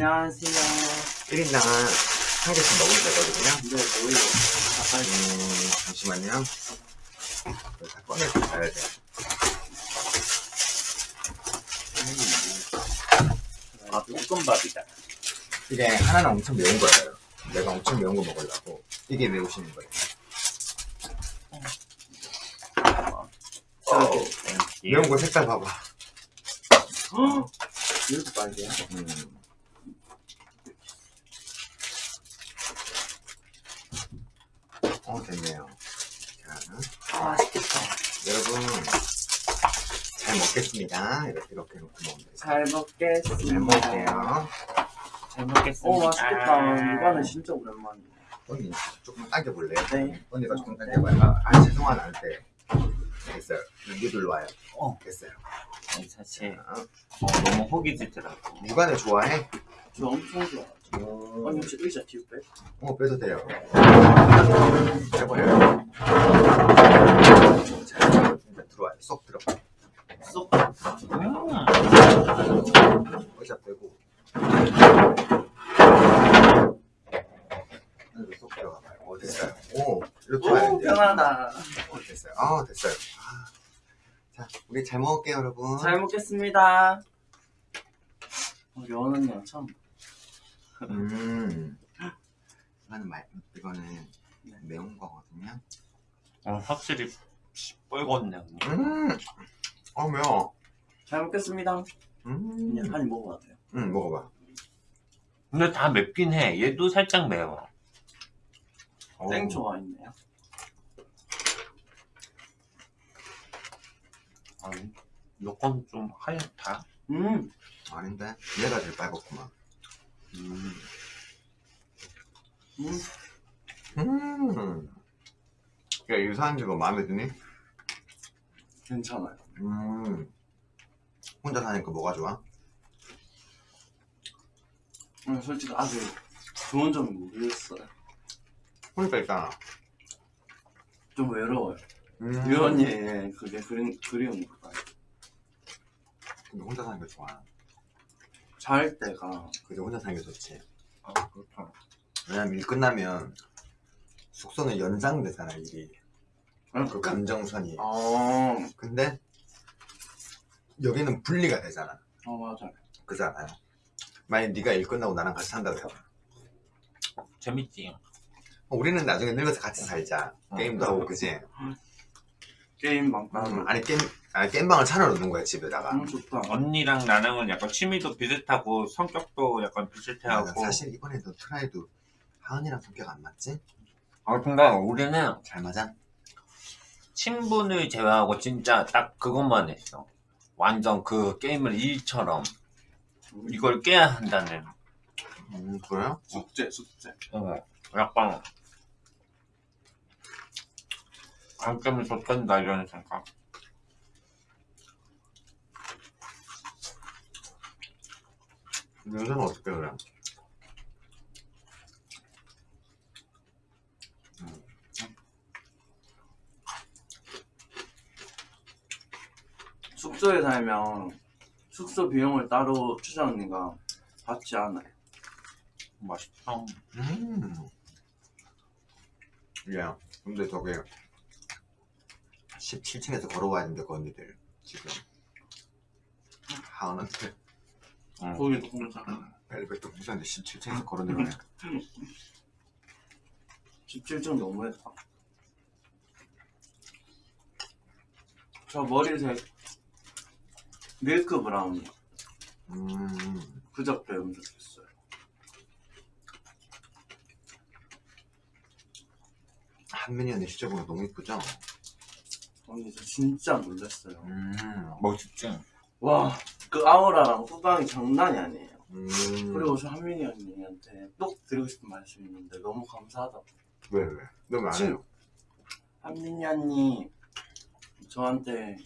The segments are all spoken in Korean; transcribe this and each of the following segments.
안녕하세요. 1인당 한 개씩 먹으면 되거든요. 네, 뭐예요? 아까 음, 잠시만요. 다 꺼내서 가야 돼. 아, 볶음밥이다. 이게 하나는 엄청 매운 거예요. 내가 엄청 매운 거 먹으려고. 이게 매우시는 거예요. 저렇게. 매운 거 색깔 봐봐. 이렇게 빨개요? 음. 어, 됐네요. 자, 아, 맛있겠다. 여러분, 잘 먹겠습니다. 이렇게, 이렇게 놓고 먹으면 돼요. 잘 먹겠습니다. 잘 먹을게요. 잘 먹겠습니다. 오, 맛있겠다. 이거는 진짜 오랜만이네. 언니, 조금 당겨볼래요? 네. 언니가 조금 당겨봐요. 아, 아 죄송한 안돼 됐어요. 누들 와요. 어. 됐어요. 아니, 사실 자, 어, 너무 허기 지더라고. 육안을 좋아해? 저 엄청 좋아하 죠. 어, 언니 혹시 의자 뒤로 빼? 어, 빼도 돼요. 자, 이제 들어와요. 쏙 들어. 쏙. 음. 의자 빼고. 안으로 쏙 들어가봐요. 어, 됐어요. 오, 이렇게 와야 오, 돼요. 편하다. 어, 됐어요. 아, 됐어요. 아. 자, 우리 잘 먹을게요, 여러분. 잘 먹겠습니다. 어, 여원 언니랑 처 음. 음. 이거는 말, 이거는 네. 매운 거거든요. 어, 확실히 뻘겋네 언니. 음. 어, 매워. 잘 먹겠습니다. 음. 그냥 한입 먹어봐도 돼요. 음, 먹어봐. 근데 다 맵긴 해. 얘도 살짝 매워. 어. 땡초가 있네요. 아니, 요건 좀 하얗다. 음, 아닌데? 얘가 제일 빨갛구만. 음. 음. 음. 야, 유사한 지가 마음에 드니? 괜찮아요. 음. 혼자 사니까 뭐가 좋아? 음, 솔직히 아직 좋은 점이 모르겠어요. 혼자 있잖아. 좀 외로워요. 음. 유 언니의 그게 그리, 그리운 거다. 근데 혼자 사는 게 좋아. 잘 때가 그게 혼자 사는 게 좋지. 아, 그렇다. 왜냐면 일 끝나면 숙소는 연장되잖아, 일이. 아, 그 감정선이. 아, 근데 여기는 분리가 되잖아. 어 맞아요. 그잖아요. 만약 네가 일 끝나고 나랑 같이 산다 그래. 재밌지? 어, 우리는 나중에 늙어서 같이 살자. 어. 게임도 하고 그지? 게임 방방. 음, 아니 게임 아니 게임방을 차려놓는 거야 집에다가. 음 좋다. 언니랑 나랑은 약간 취미도 비슷하고 성격도 약간 아, 비슷해하고. 사실 이번에도 try도 하은이랑 성격 안 맞지? 아, 근데 우리는 잘 맞아? 친분을 제외하고 진짜 딱 그것만 했어. 완전 그 게임을 일처럼 이걸 깨야 한다는. 음 그래요? 숙제 숙제. 어, 약간 안 깨면 좋단다 이런 생각. 요새는 어떻게 그래? 숙소에 살면 숙소 비용을 따로 추장 언니가 받지 않아요. 맛있다. 음. 야, 근데 저게 17층에서 걸어와야 된대 그 언니들 지금 하은한테 응. 거기 공짜. 엘리베이터 무시한데 17층에서 걸어 내려오네 17층 너무했다. 저 머리색 milk brown이 음. 그저께 염색했어요. 한민이 언니 실제 보면 너무 이쁘죠? 언니 저 진짜 놀랐어요. 음. 멋있지? 와, 그 아우라랑 후광이 장난이 아니에요. 음. 그리고 저 한민이 언니한테 꼭 드리고 싶은 말씀이 있는데 너무 감사하다고. 왜 왜? 너무 안 해요? 한민이 언니 저한테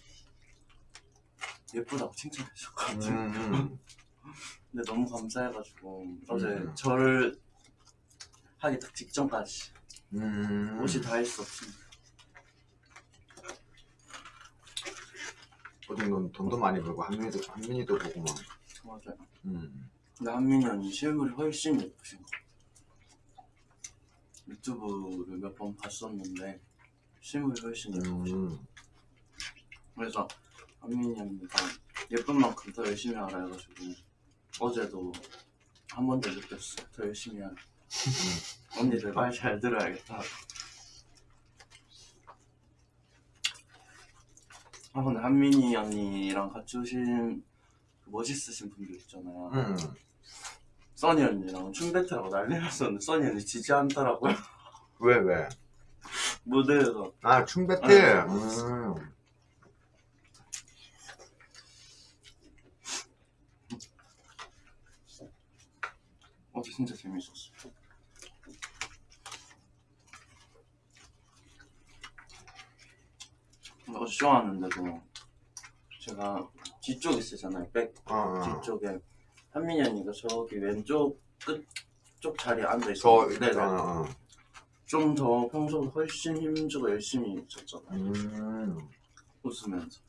예쁘다고 칭찬해 주셨거든요. 음. 근데 너무 감사해가지고 어제 음. 저를 하기 딱 직전까지 음. 옷이 다 있었습니다. 어제 넌 돈도 많이 벌고 한민이도 한민이도 보고 막. 맞아요. 음. 근데 한민이 언니 실물이 훨씬 예쁘신 거 유튜브를 몇 번 봤었는데 실물이 훨씬 예쁘신 음. 그래서 한민이 언니가 예쁜 만큼 더 열심히 하라 해가지고 어제도 한 번 더 느꼈어 더 열심히 하라 언니들 말 잘 들어야겠다 아 근데 한민이 언니랑 같이 오신 그 멋있으신 분들 있잖아요 음. 써니 언니랑 춤 배틀하고 난리 났었는데 써니 언니 지지 않더라고요 왜, 왜? 무대에서 아, 춤 배틀. 아, 음. 어제 진짜 재밌었어 어 제쇼 왔는데도 제가 뒤쪽에 쓰잖아요 백 어, 어. 뒤쪽에 한민이 언니가 저기 왼쪽 끝쪽 자리에 앉아 저, 있어. 어, 어. 좀더 평소보다 훨씬 힘주고 열심히 쳤잖아요. 음. 웃으면서.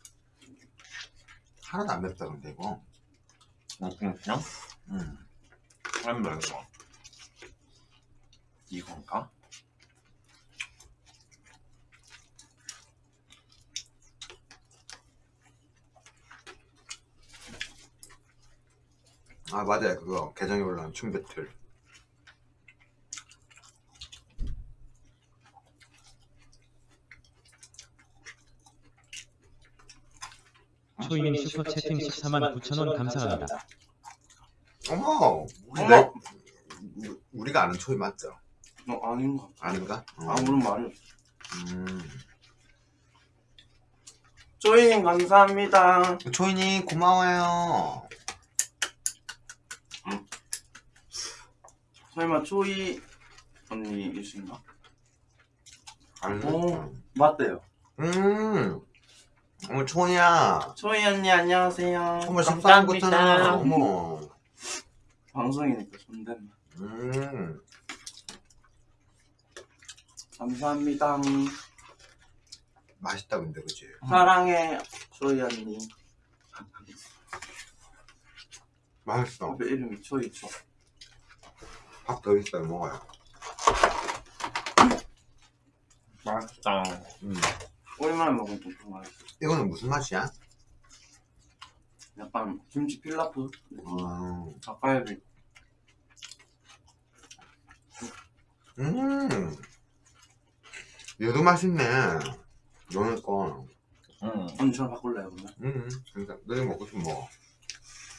하나도 안 맵다, 근데 이거. 어, 그냥? 음. 안 매워. 이건가? 아, 맞아요. 그거. 계정에 올라온 춤 배틀. 초이님 슈퍼채팅 14만 9천원 감사합니다. 어머! 우리 어머! 내- 우- 우리가 아는 초이 맞죠? 어, 아닌가? 아닌가? 어. 아무런 없어. 음. 조이님 감사합니다. 초이님, 고마워요. 설마 조이 언니이신가? 알겠다. 오. 맞대요. 음. 어머, 초이야. 조이 언니 안녕하세요. 14만 9천원. 감사합니다. 어머. 방송이니까 존댓말. 음. 감사합니다. 맛있다, 근데, 그치? 사랑해 조이 언니. 맛있어. 왜 이름이 조이죠? 밥 더 있어요, 먹어요. 맛있다. 음. 오랜만에 먹으면 좀 맛있어. 이거는 무슨 맛이야? 약간 김치 필라프 음. 닭갈비 음. 얘도 맛있네. 너네 거. 응. 언니 저랑 바꿀래요 그러면? 음. 그러니까 너네 먹고 싶으면 먹어.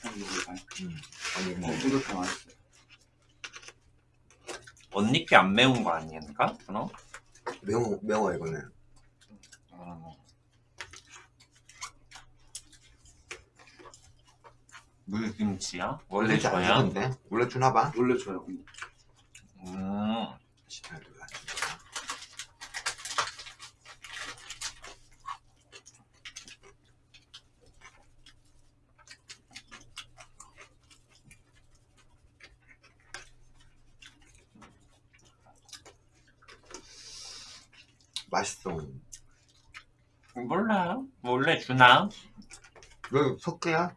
언니 이거 아니 음. 아니, 뭐. 이렇게 맛있어요 언니께 안 매운 거 아니니까? 그럼? 매워, 매워, 이거는. 음. 물김치야? 원래 줘야? 원래 주나 봐? 원래 줘요 음. 시간을 안 주니까. 맛있어. 몰라요. 원래 주나? 너 석기야?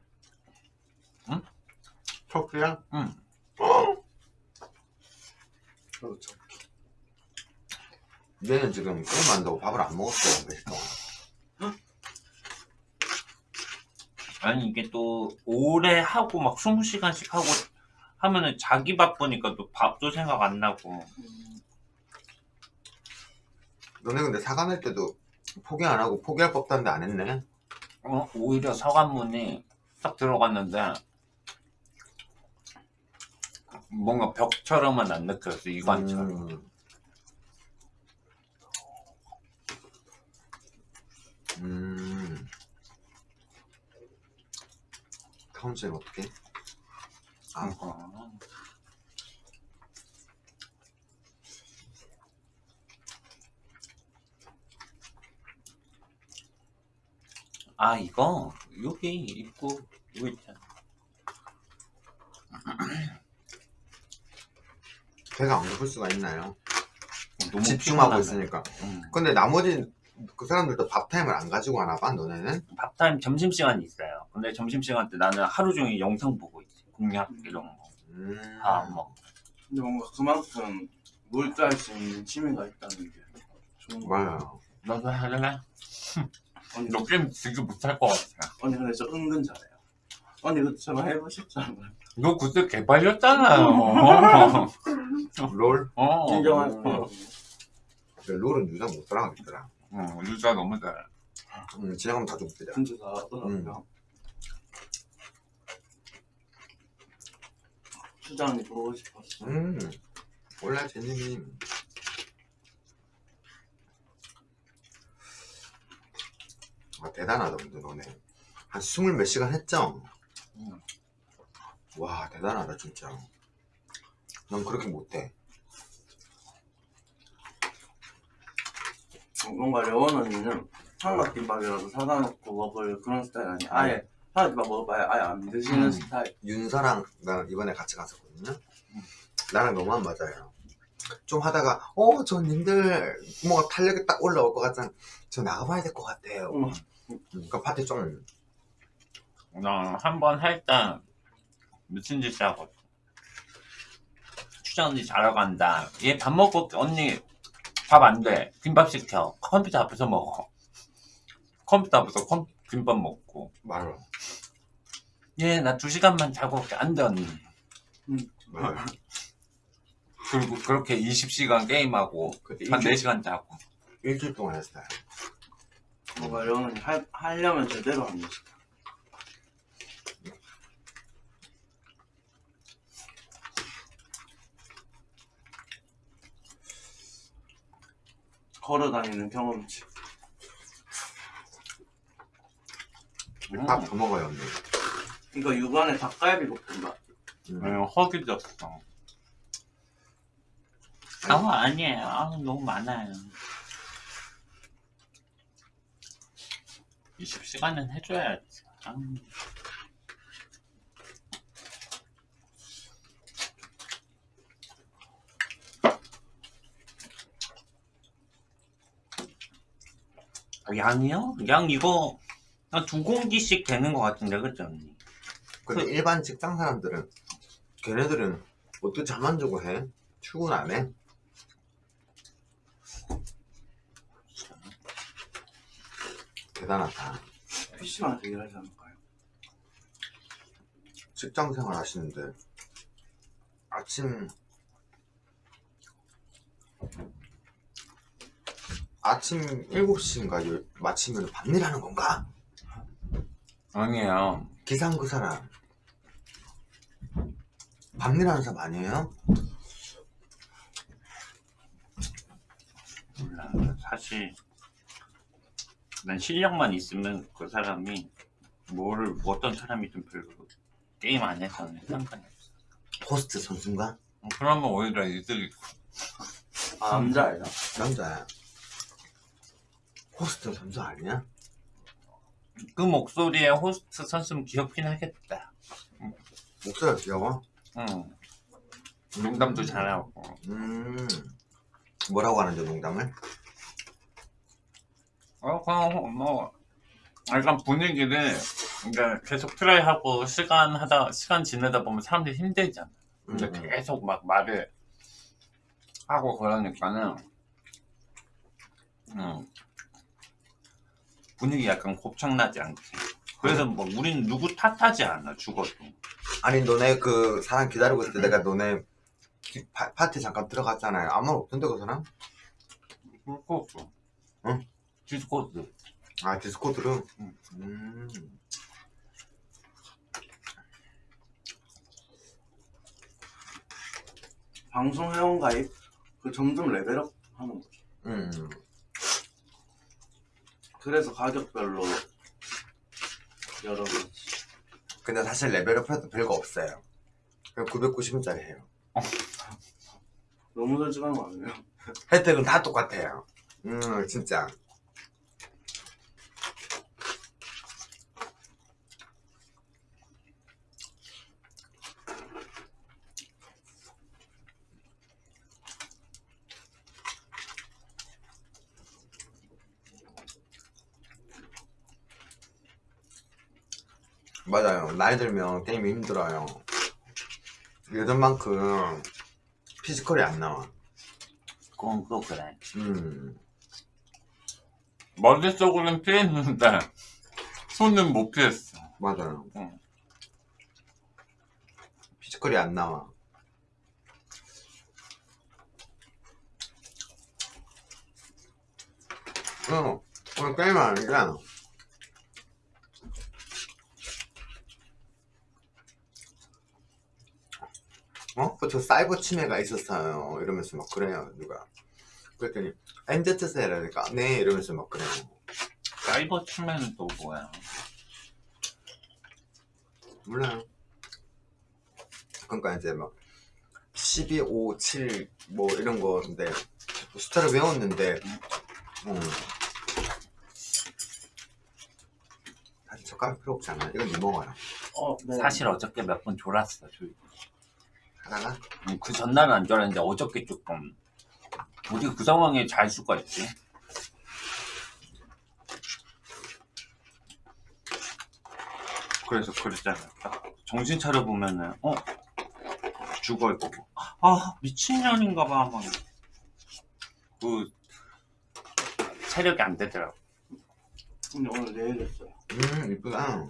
응? 석기야? 응. 그렇죠 얘는 지금 게임 한다고 밥을 안 먹었어. 아니 이게 또 오래 하고 막 20시간씩 하고 하면은 자기 바쁘니까 또 밥도 생각 안 나고 음, 너네 근데 사과 낼 때도 포기 안 하고 포기할 법도 한데 안 했네? 어, 오히려 서관문이 딱 들어갔는데 뭔가 벽처럼은 안 느껴졌어 이관처럼 음. 음. 카운트는 어떻게? 아, 어. 아 이거 여기 있고 이거 있잖아 배가 안 고플 수가 있나요? 너무 집중하고 피곤하네. 있으니까. 응. 근데 나머지 그 사람들도 밥타임을 안 가지고 하나 봐, 너네는? 밥타임 점심시간이 있어요 근데 점심시간 때 나는 하루 종일 영상 보고 있지 공략 이런 거 음. 다안 먹어. 근데 뭔가 그만큼 몰두할 수 있는 취미가 있다는 게 좋은 거 같아요. 맞아요. 너도 할래? 언니, 너 게임 되게 못할 것 같아. 언니 근데 저 은근 잘해요. 언니 그처럼 해보셨잖아요. 너 그때 개발렸잖아요. 롤? 어. 진정한 근데 롤은 유저 못 따라가겠더라. 응, 유자 너무 잘해. 음, 지나가면 다 죽더라. 진짜 잘하더라고요. 수장이 보고 싶었어. 음. 원래 제님이 아, 대단하다 근데 너네 한 스물 몇 시간 했죠? 응. 와 대단하다 진짜 난 그렇게 못해 뭔가 려원 언니는 삼각김밥이라도 사다 놓고 먹을 그런 스타일 아니야. 아예 삼각김밥 먹어봐야 아예 안 드시는 음. 스타일. 윤서랑 나랑 이번에 같이 갔었거든요 나랑 너무 안 맞아요 좀 하다가 어 저 님들 뭔가 탄력이 딱 올라올 것 같잖아 저 나가봐야 될 것 같아요 응. 그러니까 파티 좀 나한번 할때 미친 짓 하고 추장 언니 자러 간다. 얘 밥 먹고. 언니 밥 안 돼. 김밥 시켜. 컴퓨터 앞에서 먹어. 컴퓨터 앞에서 컴, 김밥 먹고. 말아 얘나 두 시간만 자고 올게. 안돼 언니. 맞 그리고 그렇게 20시간 게임하고 그때 한 일주일, 4시간 자고. 일주일 동안 했어요 뭔가 언니 할, 하려면 제대로 하는 거지. 걸어 다니는 경험치. 음. 밥더 먹어요 언니 이거 육안에 닭갈비 볶음밥. 음. 응, 허기졌어. 아, 아니에요. 아, 너무 많아요. 20시간은 해줘야지. 아, 아, 양이요? 양 이거 한 두 공기씩 되는 것 같은데, 그죠, 언니? 근데 그- 일반 직장 사람들은 걔네들은 어떻게 잠안 자고 해? 출근 안 해? 대단하다. PC방 되게 하지 않을까요? 직장 생활 하시는데 아침 아침 7시인가 마치면 밤일 하는 건가? 아니에요. 기상 그 사람 밤일 하는 사람 아니에요? 몰라. 사실 난 실력만 있으면 그 사람이 뭐를 어떤 사람이든 별로 게임 안 해서는 상관이 없어. 호스트 선수인가? 어, 그러면 오히려 이득이 아, 남자애다. 남자야 호스트 선수 아니야? 그 목소리에 호스트 선수면 귀엽긴 하겠다. 목소리가 귀여워? 응. 농담도 잘하고. 음 뭐라고 하는데 농담을? 어, 그냥 뭐 약간 분위기를 그러니까 계속 try하고 시간 하다 시간 지내다 보면 사람들이 힘들잖아. 근데 음, 음. 계속 막 말을 하고 그러니까는 음, 분위기 약간 곱창나지 않게. 그래서 뭐 우린 누구 탓하지 않아 죽어도. 아니 너네 그 사람 기다리고 있을 때 내가 너네 기- 파, 파티 잠깐 들어갔잖아요 아무 말 없던데 그 사람? 그렇고. 응? 디스코드. 아 디스코드로? 응. 음. 방송 회원 가입 그 점점 레벨업 하는 거죠. 음. 그래서 가격별로 여러 가지. 근데 사실 레벨업 해도 별거 없어요 그냥 990원짜리 해요 너무 솔직한 거 아니에요? 혜택은 다 똑같아요 음 진짜 맞아요 나이 들면 게임이 힘들어요 예전만큼 피지컬이 안 나와. 그건 또 그래. 음. 머릿속으로는 피했는데 손은 못 피했어. 맞아요. 응. 피지컬이 안 나와. 어, 오늘 게임 하니까 어? 그저 사이버 침해가 있었어요. 이러면서 막 그래요, 누가. 그랬더니, 엔제트세라니까, 네, 이러면서 막 그래요. 사이버 침해는 또 뭐야? 몰라요. 그러니까 이제 막 12, 5, 7 뭐 이런 거인데 숫자를 외웠는데 음. 사실 젓가락 필요 없잖아. 이건 네 먹어라. 어, 네. 사실 어저께 몇 번 졸았어. 조- 하다가 음, 그 전날은 안 졸았는데 어저께 조금 어떻게 그 상황에 잘 수가 있지? 그래서 그랬잖아. 딱 정신 차려 보면은 어 죽어 있고 아 미친년인가 봐. 막. 그 체력이 안 되더라고. 근데 오늘 내일 했어요. 음 이쁘다.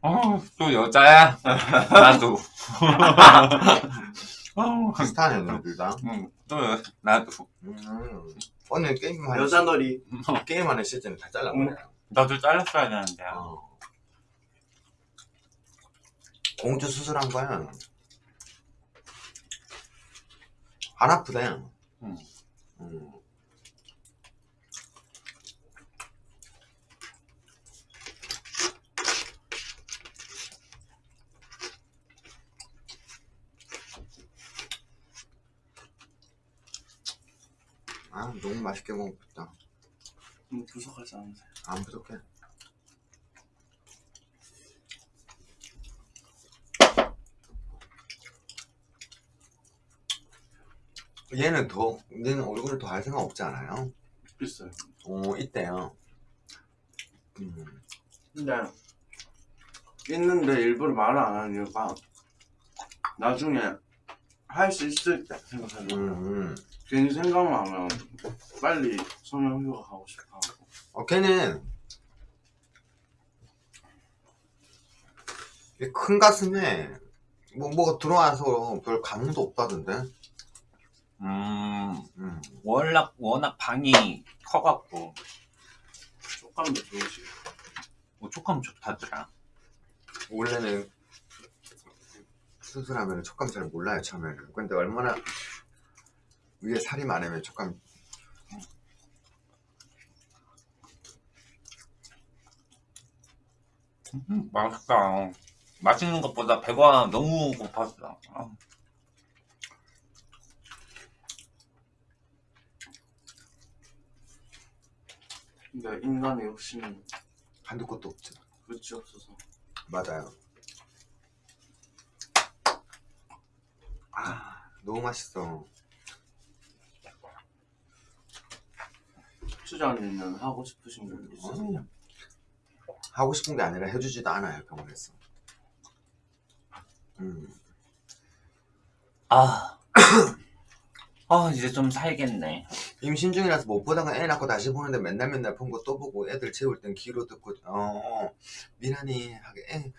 어또 여자야? 나도. 어, 비슷하네 너둘 다. 응, 또 여- 나도. 음. 오늘 게임하는 여자 놀이. 시- 게임하는 시즌을 다 잘라버려요. 나도 잘랐어야 되는데. 어. 공주 수술한 거야. 안 아프대. 응. 음. 아 너무 맛있게 먹었다. 음, 부족하지 않으세요? 안 부족해. 얘는 더, 얘는 얼굴을 더 할 생각 없지 않아요? 있어요. 오, 있대요. 음, 근데 있는데 일부러 말을 안 하는 이유가 나중에 할 수 있을 때 생각하는 거예요. 음, 음. 괜히 생각만 하면 빨리 성형휴가 가고 싶어 하고 어, 걔는 이큰 가슴에 뭐, 뭐가 들어와서 별 감흥도 없다던데? 음, 음. 워낙, 워낙 방이 커갖고, 촉감도 좋으시고 뭐 촉감 좋다더라. 원래는 수술하면 촉감 잘 몰라요 처음에는 근데 얼마나 위에 살이 많으면 촉감. 음, 맛있다. 맛있는 것보다 배가 너무 고팠어. 아, 근데 인간의 욕심은 한두 곳도 없죠. 끝이 없어서. 맞아요. 아 너무 맛있어 추장님은 하고 싶으신 게 있으세요? 음. 하고 싶은 게 아니라 해주지도 않아요 병원에서 음. 아, 아, 이제 좀 살겠네. 임신 중이라서 못 보다가 애 낳고 다시 보는데 맨날 맨날 본 거 또 보고 애들 재울 땐 귀로 듣고 어 미란이 하게 애,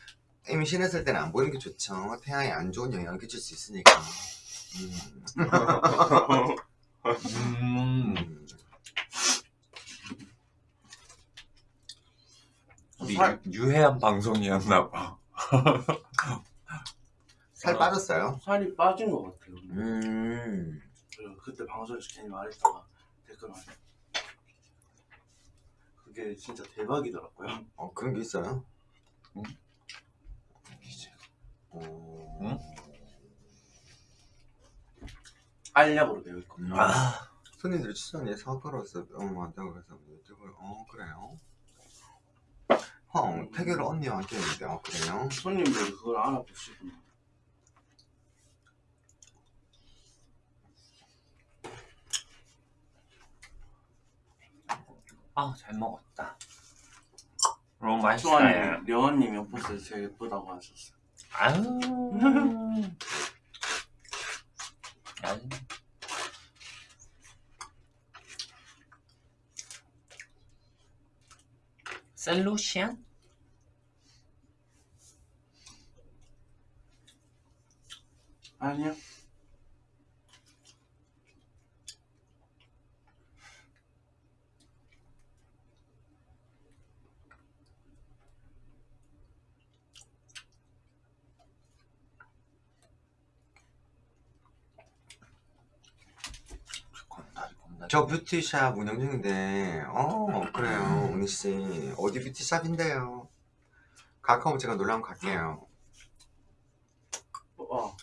임신했을 때는 안 보이는 게 좋죠 태양에 안 좋은 영향을 끼칠 수 있으니까 음. 음, 살- 유, 유해한 방송이었나 봐. 살 빠졌어요? 살이 빠진 것 같아요 음. 그리고 그때 방송에서 괜히 말했다가 댓글 많이 그게 진짜 대박이더라고요 어 그런 게 있어요? 응? 이제 어... 응? 알약으로 되어 있거든요 음. 아, 손님들이 추천에 사과로서 어 맞다 그래서 유튜브를 어 그래요? 형 태교를 언니한테 했는데 어 그래요? 손님들이 그걸 알아보시구나 아, 잘 먹었다. 너무 맛있어요. 려원님 옆에서 제일 예쁘다고 하셨어요 아유. 아유. 셀루시안? 아니요. 겁나지 겁나지. 저 뷰티샵 운영 중인데. 어 그래요 은희씨. 어디 뷰티샵인데요? 가까우면 제가 놀러 한번 갈게요. 어.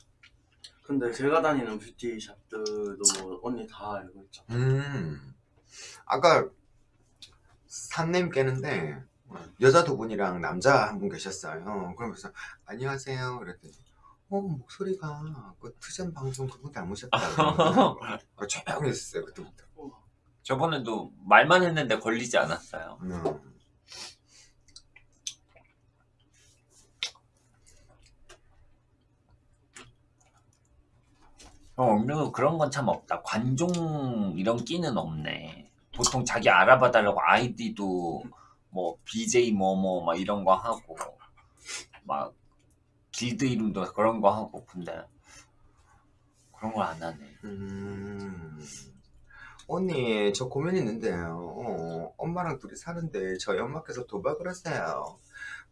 근데 제가 다니는 뷰티샵들도 언니 다 알고 있죠. 음. 아까 산냄 깨는데 여자 두 분이랑 남자 한 분 계셨어요. 그러면서 안녕하세요 그랬더니 어 목소리가 그 트전 방송 그거 닮으셨다 그 조용히 했어요 그때부터. 저번에도 말만 했는데 걸리지 않았어요. 음. 어, 언니는 그런 건 참 없다. 관종 이런 끼는 없네. 보통 자기 알아봐 달라고 아이디도 뭐 BJ 뭐뭐 막 이런 거 하고 막 길드 이름도 그런 거 하고 근데 그런 걸 안 하네. 음. 언니, 저 고민 있는데요. 어, 엄마랑 둘이 사는데 저희 엄마께서 도박을 하세요.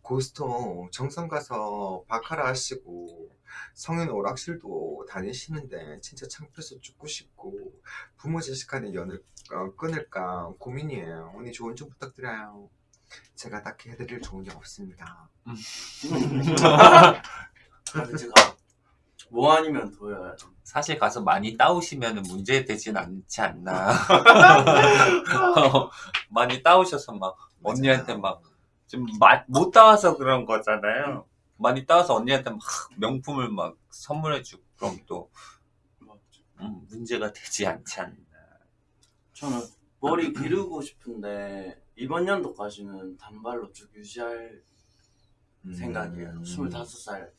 고스톱 정선 가서 바카라 하시고 성인 오락실도 다니시는데 진짜 창피해서 죽고 싶고 부모 자식 간의 연을 어, 끊을까 고민이에요. 언니 조언 좀 부탁드려요. 제가 딱히 해드릴 좋은 게 없습니다. 제가 뭐 아니면 도여야 돼. 사실 가서 많이 따오시면 문제 되진 않지 않나. 어, 많이 따오셔서 막 언니한테 막좀못 따와서 그런 거잖아요. 많이 따와서 언니한테 막 명품을 막 선물해 주고 그럼 또. 음, 문제가 되지 않지 않나. 저는 머리 기르고 싶은데 이번 연도까지는 단발로 쭉 유지할 음. 생각이에요. 25살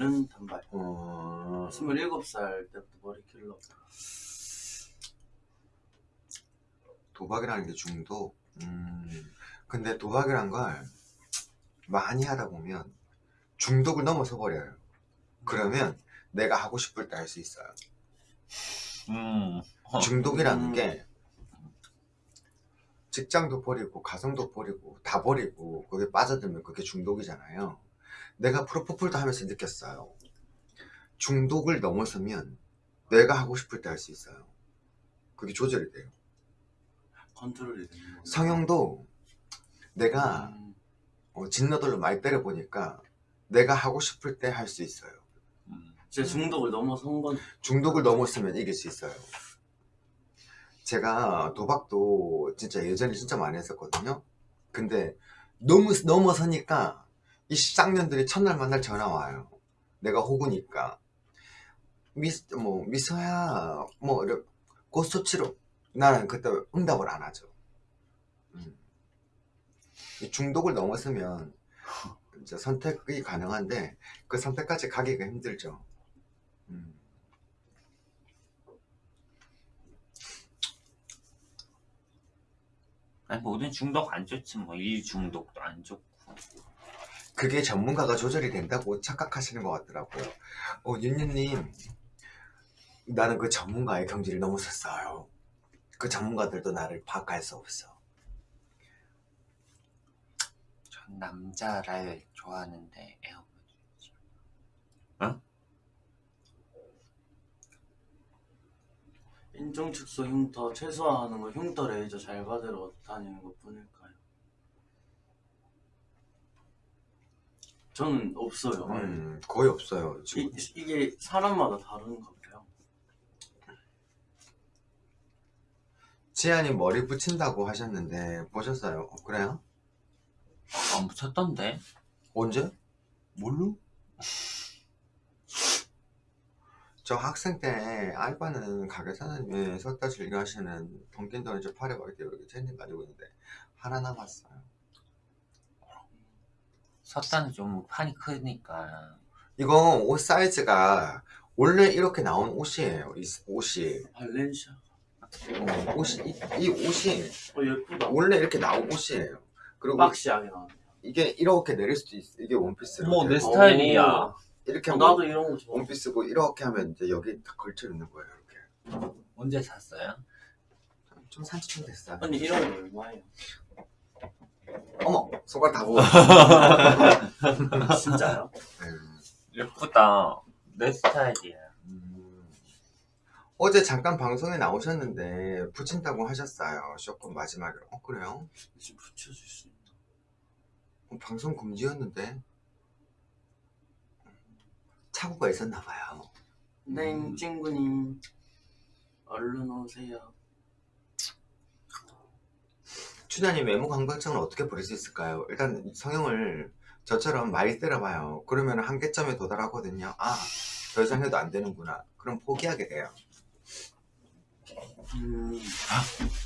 은 단발. 어... 27살 때부터 머리 길러. 도박이라는 게 중독. 음, 근데 도박이란 걸 많이 하다 보면 중독을 넘어서 버려요. 그러면 내가 하고 싶을 때 할 수 있어요. 음, 어, 중독이라는 음. 게 직장도 버리고 가정도 버리고 다 버리고 거기에 빠져들면 그게 중독이잖아요. 내가 프로포폴도 하면서 느꼈어요. 중독을 넘어서면 내가 하고 싶을 때 할 수 있어요. 그게 조절이 돼요. 컨트롤이 되는 거예요. 성형도 내가 음, 어, 진너들로 많이 때려보니까 내가 하고 싶을 때 할 수 있어요. 음. 제 중독을 넘어선 건 중독을 넘었으면 이길 수 있어요. 제가 도박도 진짜 예전에 진짜 많이 했었거든요. 근데 너무 넘어서니까 이 쌍년들이 첫날 만날 전화 와요. 내가 호구니까. 미스, 뭐, 미서야, 뭐, 치러. 나는 그때 응답을 안 하죠. 음. 이 중독을 넘었으면 이제 선택이 가능한데 그 선택까지 가기가 힘들죠. 음. 아니 모든 중독 안 좋지 뭐 일 중독도 안 좋고. 그게 전문가가 조절이 된다고 착각하시는 것 같더라고요. 어, 윤유님, 나는 그 전문가의 경지를 넘어섰어요. 그 전문가들도 나를 파악할 수 없어. 전 남자를 좋아하는데 에어컨. 인종 축소 흉터 최소화하는 거 흉터 레이저 잘 받으러 다니는 것 뿐일까요? 저는 없어요. 음, 거의 없어요. 이, 지금. 이 게 사람마다 다른가 봐요. 지안이 머리 붙인다고 하셨는데 보셨어요? 어, 그래요? 안 붙였던데? 언제? 뭘로? 저 학생 때 알바는 가게 사장님이 석다실 일하시는 던킨도 이제 팔에 막 이렇게 이렇게 체인지 가지고 있는데 하나 남았어요. 섰다는 좀 판이 크니까 이거 옷 사이즈가 원래 이렇게 나온 옷이에요. 이 옷이 발렌시아. 어, 옷이 이, 이 옷이 어 예쁘다. 원래 이렇게 나온 옷이에요. 그리고 박시하게 나네. 이게 이렇게 내릴 수도 있어. 이게 원피스로. 어머 내 되고. 스타일이야. 이렇게 어, 나도 이런 거 좋아. 원피스고 이렇게 하면 이제 여기 다 걸쳐 있는 거예요. 이렇게. 언제 샀어요? 좀 산지 좀 됐어요. 아니 이런 거 얼마예요? 어머 손가락 다 부어. 진짜요? 음, 예쁘다. 내 스타일이야. 음. 어제 잠깐 방송에 나오셨는데 붙인다고 하셨어요. 쇼컷 마지막에. 어 그래요? 지금 붙여줄 수 있나? 어, 방송 금지였는데 착오가 있었나 봐요. 네 친구님 얼른 오세요. 추자님 외모 감각증을 어떻게 버릴 수 있을까요? 일단 성형을 저처럼 많이 때려봐요. 그러면 한계점에 도달하거든요. 아, 더 이상 해도 안 되는구나. 그럼 포기하게 돼요. 음.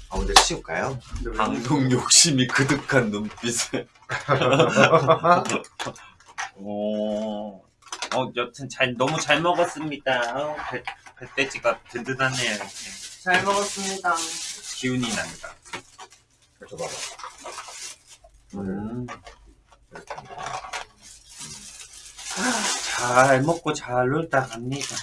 아, 근데 치울까요? 왜 방송 욕심이 그득한 눈빛을. 오. 어, 여튼 잘 너무 잘 먹었습니다. 어, 배, 배돼지가 든든하네요. 이렇게. 잘 먹었습니다. 기운이 난다. 이렇게 봐봐. 음. 이렇게. 잘 먹고 잘 놀다 갑니다.